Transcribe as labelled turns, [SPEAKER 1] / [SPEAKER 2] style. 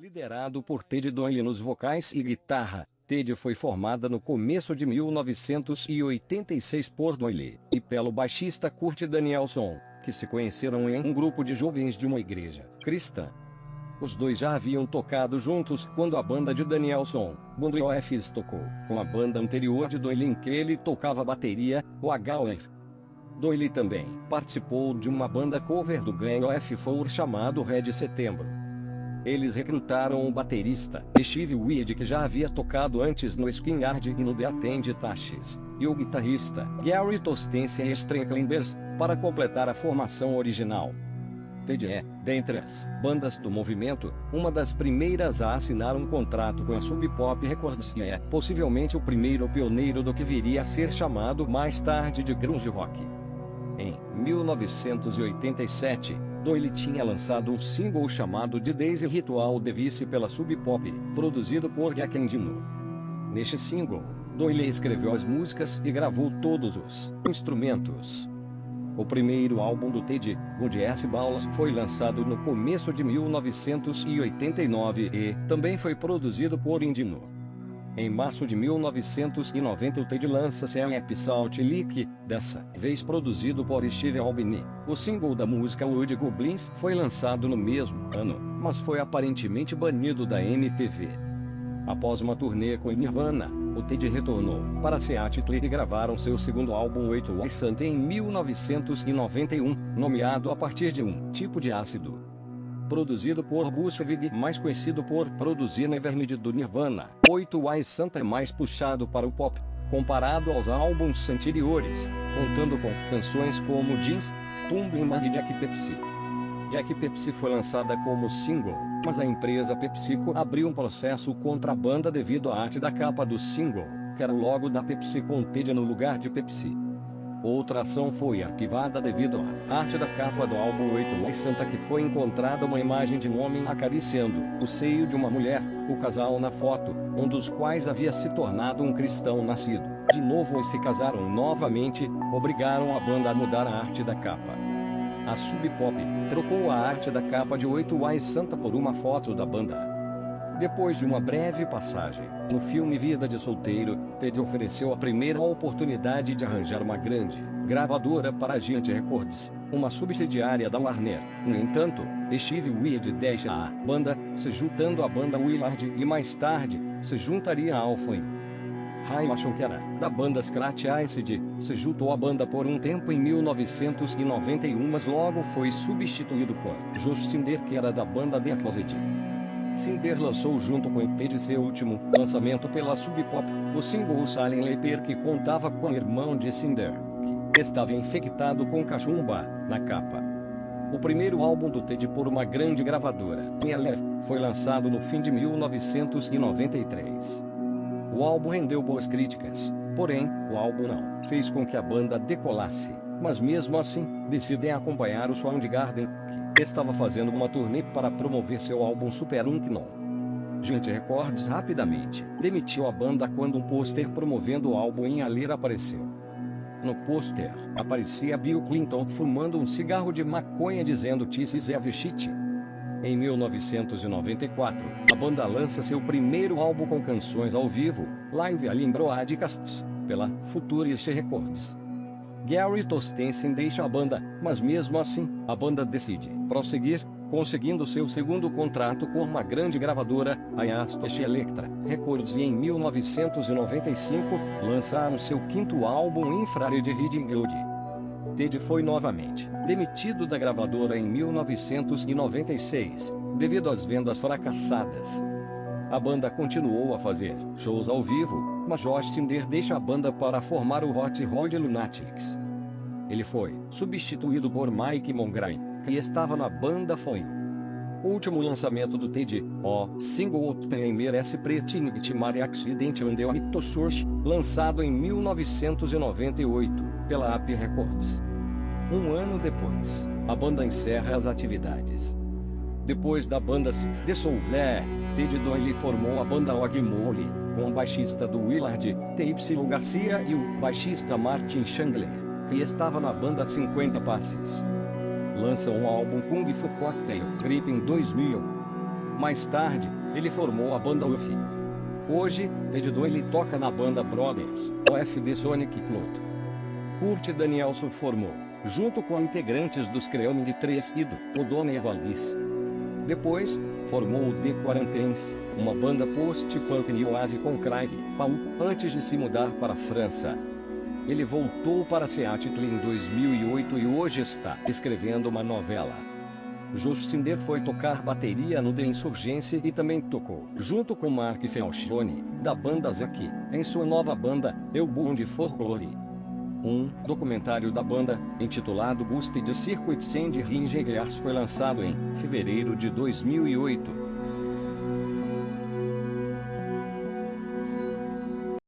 [SPEAKER 1] Liderado por Ted Doyle nos vocais e guitarra, Ted foi formada no começo de 1986 por Doyle e pelo baixista Kurt Danielson, que se conheceram em um grupo de jovens de uma igreja cristã. Os dois já haviam tocado juntos quando a banda de Danielson, Bundle Office tocou com a banda anterior de Doyle em que ele tocava bateria, o Agauer. Doyle também participou de uma banda cover do Gang of Four chamado Red Setembro. Eles recrutaram o baterista, Steve Weed que já havia tocado antes no Skynyard e no The Attend Tashes, e o guitarrista, Gary Tostensen e Strecklimbers, para completar a formação original. Ted é, dentre as bandas do movimento, uma das primeiras a assinar um contrato com a Sub Pop Records e é, possivelmente o primeiro pioneiro do que viria a ser chamado mais tarde de grunge rock. Em 1987, Doyle tinha lançado um single chamado de Daisy Ritual Device pela Sub Pop, produzido por Jack Endino. Neste single, Doyle escreveu as músicas e gravou todos os instrumentos. O primeiro álbum do Ted, Good S. Balls, foi lançado no começo de 1989 e também foi produzido por Indino. Em março de 1990 o Ted lança Sam Salt Leak, dessa vez produzido por Steve Albini. O single da música Wood Goblins foi lançado no mesmo ano, mas foi aparentemente banido da MTV. Após uma turnê com Nirvana, o Ted retornou para Seattle e gravaram seu segundo álbum 8 Why Santa em 1991, nomeado a partir de um tipo de ácido produzido por Bushwig, mais conhecido por produzir Nevermind do Nirvana. 8 Why Santa é mais puxado para o pop, comparado aos álbuns anteriores, contando com canções como Jeans, Stumbling e Jack Pepsi. Jack Pepsi foi lançada como single, mas a empresa PepsiCo abriu um processo contra a banda devido à arte da capa do single, que era o logo da Pepsi com Ted no lugar de Pepsi. Outra ação foi arquivada devido à arte da capa do álbum 8 Mais Santa que foi encontrada uma imagem de um homem acariciando o seio de uma mulher, o casal na foto, um dos quais havia se tornado um cristão nascido. De novo eles se casaram novamente, obrigaram a banda a mudar a arte da capa. A Sub Pop trocou a arte da capa de 8 Mais Santa por uma foto da banda. Depois de uma breve passagem no filme Vida de Solteiro, Ted ofereceu a primeira oportunidade de arranjar uma grande gravadora para a Giant Records, uma subsidiária da Warner. No entanto, Steve Weird deixa a banda, se juntando à banda Willard e mais tarde, se juntaria ao Fame. Ray que era da banda Scratch Acid, se juntou à banda por um tempo em 1991 mas logo foi substituído por Josh Cinder que era da banda The Closet. Cinder lançou junto com Ted seu último lançamento pela Sub Pop, o single Silent Leper que contava com o irmão de Cinder, que estava infectado com cachumba, na capa. O primeiro álbum do Ted por uma grande gravadora, Meller, foi lançado no fim de 1993. O álbum rendeu boas críticas, porém, o álbum não fez com que a banda decolasse, mas mesmo assim, decidem acompanhar o Soundgarden, que estava fazendo uma turnê para promover seu álbum Super Unknown. Giant Records rapidamente demitiu a banda quando um pôster promovendo o álbum em Alera apareceu. No pôster, aparecia Bill Clinton fumando um cigarro de maconha dizendo This is shit. Em 1994, a banda lança seu primeiro álbum com canções ao vivo, Live Alien Broadcasts, pela Futurist Records. Gary Tostensen deixa a banda, mas mesmo assim, a banda decide prosseguir, conseguindo seu segundo contrato com uma grande gravadora, a Yastosh Electra Records e em 1995, lançaram seu quinto álbum Infrared Reading Load. Ted foi novamente demitido da gravadora em 1996, devido às vendas fracassadas. A banda continuou a fazer shows ao vivo, mas Josh Cinder deixa a banda para formar o Hot Rod Lunatics. Ele foi substituído por Mike Mongrain, que estava na banda foi o último lançamento do Ted, o single Open merece Preting Timari Accident on the Source, lançado em 1998, pela AP Records. Um ano depois, a banda encerra as atividades. Depois da banda se dissolver, Ted Doyle formou a banda Ogmole, com o baixista do Willard, T.Y. Garcia e o baixista Martin Chandler, que estava na banda 50 Passes. Lançam o álbum Kung Fu Cocktail Grip em 2000. Mais tarde, ele formou a banda UF. Hoje, Ted Doyle toca na banda Brothers, OFD Sonic Cloud. Kurt Danielson formou, junto com integrantes dos Creaming 3 e do O'Donnell Vallis. Depois, formou o The Quarantines, uma banda post-punk new wave com Craig Paul, antes de se mudar para a França. Ele voltou para Seattle em 2008 e hoje está escrevendo uma novela. Josh Cinder foi tocar bateria no The Insurgência e também tocou, junto com Mark Felchoni, da banda Zaki, em sua nova banda, Eu Bund Folklore. Um documentário da banda, intitulado Busted Circuit Sand Ringers foi lançado em fevereiro de 2008.